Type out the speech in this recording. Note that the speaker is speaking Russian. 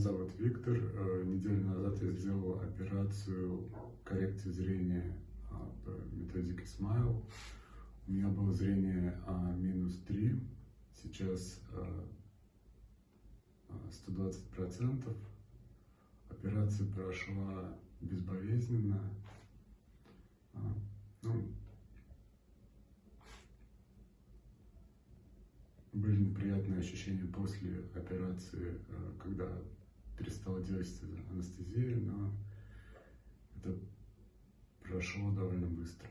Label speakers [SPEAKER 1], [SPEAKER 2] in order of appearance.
[SPEAKER 1] зовут Виктор. Э, неделю назад я сделал операцию коррекции зрения а, по методике Smile. У меня было зрение а, минус 3, сейчас 120%. Операция прошла безболезненно. Ну, были неприятные ощущения после операции, э, когда перестала действовать анестезия, но это прошло довольно быстро.